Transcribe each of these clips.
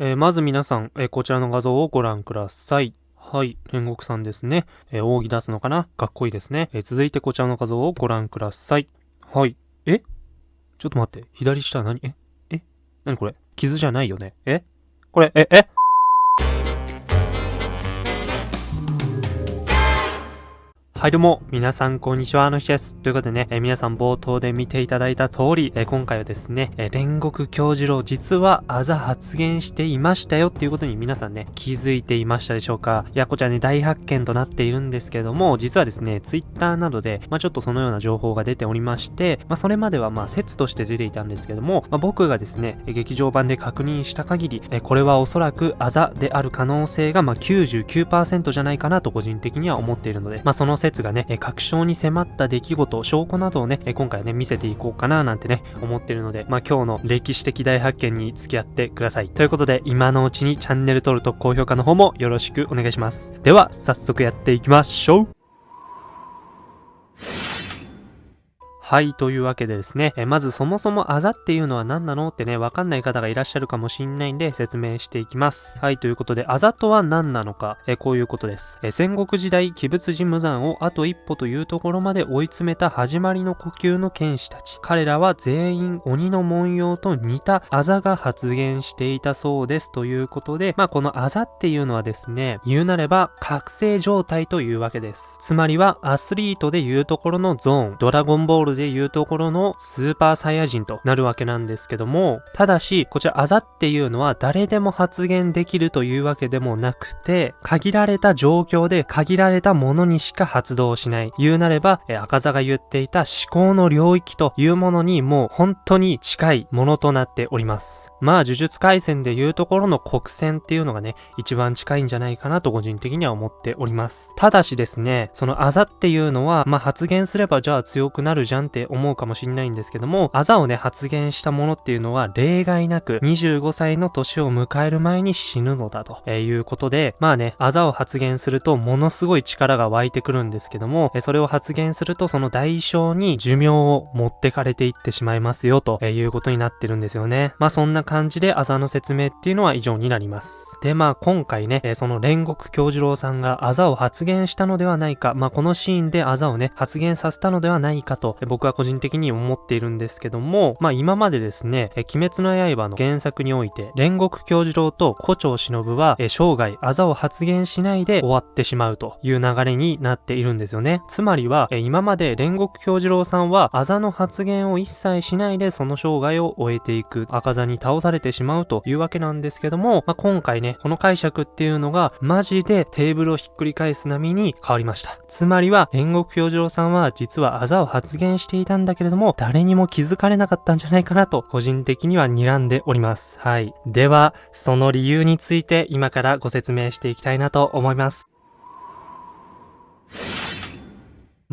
えー、まず皆さん、えー、こちらの画像をご覧ください。はい。煉獄さんですね。えー、扇出すのかな？かっこいいですね。え続いてこちらの画像をご覧ください。はい。え？ちょっと待って。左下何？え？え？何これ？傷じゃないよねえ？これ、え、え？はいどうも、皆さんこんにちは、あの日です。ということでね、え皆さん冒頭で見ていただいた通り、え今回はですね、え煉獄教授郎実はあざ発言していましたよっていうことに皆さんね、気づいていましたでしょうかいや、こちらね、大発見となっているんですけども、実はですね、ツイッターなどで、まあちょっとそのような情報が出ておりまして、まあそれまではまあ説として出ていたんですけども、まあ僕がですね、劇場版で確認した限り、えこれはおそらくあざである可能性がまあ99%じゃないかなと個人的には思っているので、まあその説説がね、確証に迫った出来事、証拠などをね、今回ね、見せていこうかななんてね、思ってるので、まあ今日の歴史的大発見に付き合ってください。ということで、今のうちにチャンネル登録と高評価の方もよろしくお願いします。では、早速やっていきましょうはい、というわけでですね、えまずそもそもあざっていうのは何なのってね、わかんない方がいらっしゃるかもしんないんで説明していきます。はい、ということで、あざとは何なのか、えこういうことです。え戦国時代、鬼物寺無惨をあと一歩というところまで追い詰めた始まりの呼吸の剣士たち。彼らは全員鬼の文様と似たあざが発現していたそうです。ということで、まあこのあざっていうのはですね、言うなれば覚醒状態というわけです。つまりはアスリートでいうところのゾーン、ドラゴンボールでいうところのスーパーサイヤ人となるわけなんですけども、ただし、こちらあざっていうのは誰でも発言できるというわけでもなくて、限られた状況で限られたものにしか発動しない。言うなれば、え赤座が言っていた思考の領域というものにもう本当に近いものとなっております。まあ、呪術回戦でいうところの国戦っていうのがね、一番近いんじゃないかなと個人的には思っております。ただしですね、そのあざっていうのは、まあ発言すればじゃあ強くなるじゃんって思うかもしんないんですけども、あざをね、発言したものっていうのは例外なく25歳の年を迎える前に死ぬのだとえいうことで、まあね、あざを発言するとものすごい力が湧いてくるんですけども、えそれを発言するとその代償に寿命を持ってかれていってしまいますよとえいうことになってるんですよね。まあそんな感じであざの説明っていうのは以上になります。で、まあ今回ね、えその煉獄京次郎さんがあざを発言したのではないか、まあこのシーンであざをね、発言させたのではないかと、僕は個人的に思っているんですけども、まあ今までですね、え鬼滅の刃の原作において、煉獄教授郎と古町忍は、え生涯あざを発言しないで終わってしまうという流れになっているんですよね。つまりは、え今まで煉獄教授郎さんは、あざの発言を一切しないでその生涯を終えていく、赤座に倒されてしまうというわけなんですけども、まあ今回ね、この解釈っていうのが、マジでテーブルをひっくり返す波に変わりました。つまりは、煉獄教授郎さんは実はあざを発言ししていたんだけれども、誰にも気づかれなかったんじゃないかなと、個人的には睨んでおります。はい。では、その理由について今からご説明していきたいなと思います。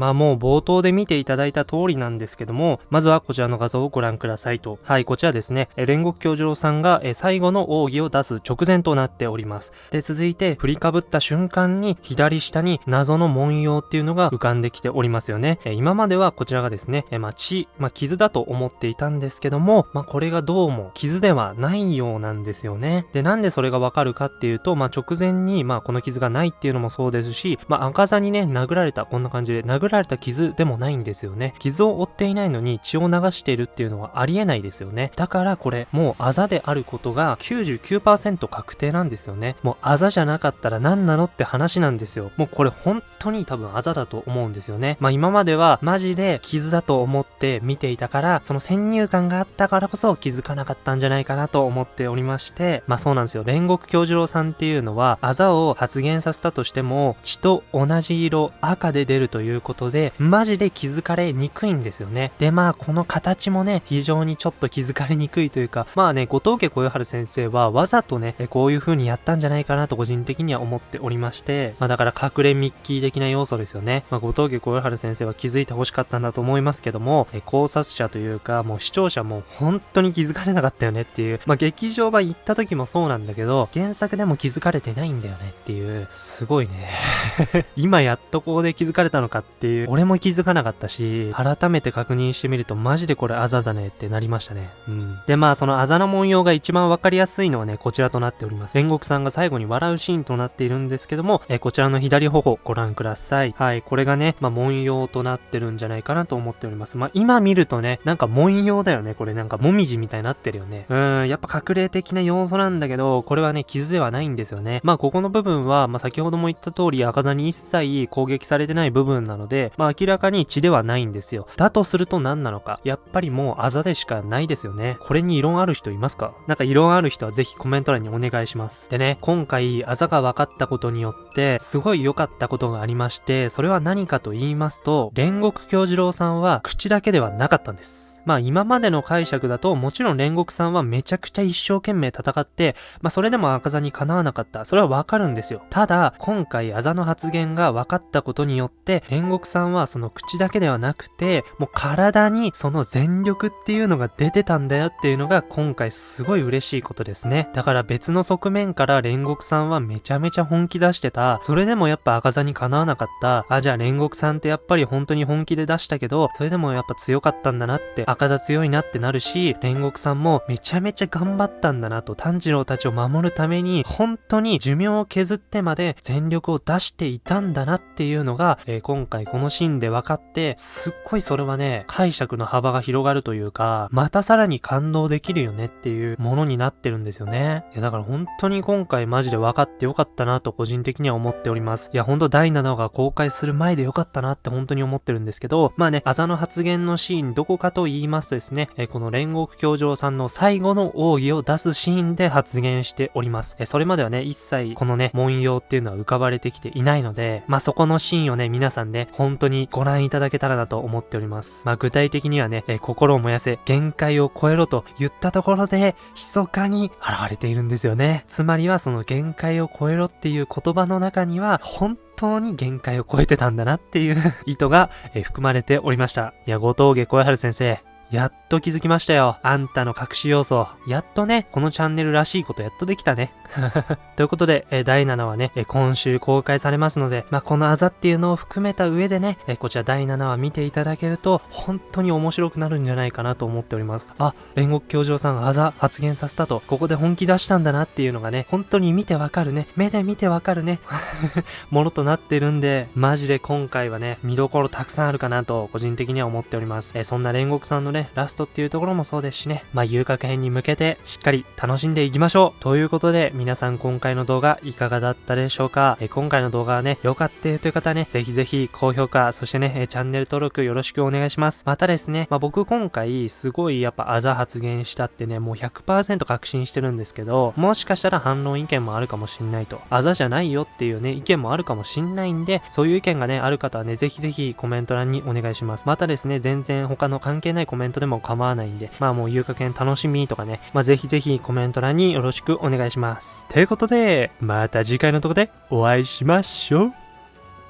まあもう冒頭で見ていただいた通りなんですけども、まずはこちらの画像をご覧くださいと。はい、こちらですね、え煉獄教授郎さんがえ最後の奥義を出す直前となっております。で、続いて振りかぶった瞬間に左下に謎の文様っていうのが浮かんできておりますよね。え今まではこちらがですね、えまあ血、まあ傷だと思っていたんですけども、まあこれがどうも傷ではないようなんですよね。で、なんでそれがわかるかっていうと、まあ直前にまあこの傷がないっていうのもそうですし、まあ赤座にね、殴られた、こんな感じで殴られた傷でもないんですよね。傷を負っていないのに血を流しているっていうのはありえないですよね。だからこれ、もうあざであることが99%確定なんですよね。もうあざじゃなかったら何なのって話なんですよ。もうこれ本当に多分あざだと思うんですよね。まあ今まではマジで傷だと思って見ていたから、その先入観があったからこそ気づかなかったんじゃないかなと思っておりまして、まあそうなんですよ。煉獄京次郎さんっていうのは、あざを発現させたとしても、血と同じ色、赤で出るということで、マジで気づかれにくいんですよね。で、まあ、この形もね、非常にちょっと気づかれにくいというか、まあね、後藤家小夜春先生はわざとね、こういう風にやったんじゃないかなと個人的には思っておりまして、まあだから隠れミッキー的な要素ですよね。まあ、後藤家小夜春先生は気づいて欲しかったんだと思いますけども、え考察者というか、もう視聴者も本当に気づかれなかったよねっていう、まあ劇場版行った時もそうなんだけど、原作でも気づかれてないんだよねっていう、すごいね。今やっとここで気づかれたのかってっていう。俺も気づかなかったし、改めて確認してみるとマジでこれあざだねってなりましたね。うん。で、まあそのあざの文様が一番わかりやすいのはね、こちらとなっております。煉獄さんが最後に笑うシーンとなっているんですけども、えこちらの左頬ご覧ください。はい、これがね、まあ文様となってるんじゃないかなと思っております。まあ今見るとね、なんか文様だよね。これなんかもみじみたいになってるよね。うん、やっぱ隠れ的な要素なんだけど、これはね、傷ではないんですよね。まあここの部分は、まあ先ほども言った通り赤座に一切攻撃されてない部分なので、でまあ明らかに血ではないんですよ。だとすると何なのか。やっぱりもうあざでしかないですよね。これに異論ある人いますか？なんか異論ある人はぜひコメント欄にお願いします。でね、今回あざが分かったことによって、すごい良かったことがありまして、それは何かと言いますと、煉獄京次郎さんは口だけではなかったんです。まあ今までの解釈だともちろん煉獄さんはめちゃくちゃ一生懸命戦って、まあそれでも赤座にかなわなかった。それはわかるんですよ。ただ、今回あざの発言が分かったことによって、煉獄さんはその口だけではなくて、もう体にその全力っていうのが出てたんだよっていうのが今回すごい嬉しいことですね。だから別の側面から煉獄さんはめちゃめちゃ本気出してた。それでもやっぱ赤座にかなわなかった。あ、じゃあ煉獄さんってやっぱり本当に本気で出したけど、それでもやっぱ強かったんだなって赤座強いなってなるし、煉獄さんもめちゃめちゃ頑張ったんだなと、炭治郎たちを守るために、本当に寿命を削ってまで全力を出していたんだなっていうのが、えー、今回このシーンで分かって、すっごいそれはね、解釈の幅が広がるというか、またさらに感動できるよねっていうものになってるんですよね。いや、だから本当に今回マジで分かってよかったなと個人的には思っております。いや、ほんと第7話が公開する前でよかったなって本当に思ってるんですけど、まあね、あざの発言のシーンどこかと言い言いますとですね、えこの煉獄教場さんの最後の奥義を出すシーンで発言しております。えそれまではね、一切このね、文様っていうのは浮かばれてきていないので、まあ、そこのシーンをね、皆さんね、本当にご覧いただけたらなと思っております。まあ、具体的にはね、え心を燃やせ、限界を超えろと言ったところで、密かに現れているんですよね。つまりはその限界を超えろっていう言葉の中には、本当に限界を超えてたんだなっていう意図が、え含まれておりました。いや、後藤家小春先生、やっと気づきましたよ。あんたの隠し要素。やっとね、このチャンネルらしいことやっとできたね。ということで、え第7話ね、え今週公開されますので、まあ、このあざっていうのを含めた上でね、えこちら第7話見ていただけると、本当に面白くなるんじゃないかなと思っております。あ、煉獄教授さんあざ発言させたと、ここで本気出したんだなっていうのがね、本当に見てわかるね。目で見てわかるね。ものとなってるんで、マジで今回はね、見どころたくさんあるかなと、個人的には思っております。えそんな煉獄さんのね、ラストっていうところもそうですしね、まあ、遊郭編に向けてしっかり楽しんでいきましょうということで、皆さん今回の動画いかがだったでしょうか？え今回の動画はね、良かったという方ね、ぜひぜひ高評価、そしてね、チャンネル登録よろしくお願いします。またですね、まあ、僕今回すごいやっぱあざ発言したってね、もう100%確信してるんですけど、もしかしたら反論意見もあるかもしんないと。あざじゃないよっていうね、意見もあるかもしんないんで、そういう意見がね、ある方はね、ぜひぜひコメント欄にお願いします。またですね、全然他の関係ないコメントでも構わないんで、まあもう遊楽園楽しみとかね、まあぜひぜひコメント欄によろしくお願いします。ということで、また次回のとこでお会いしましょう。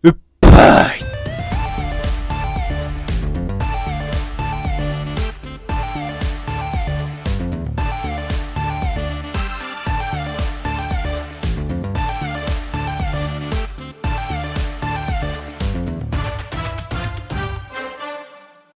うっぱい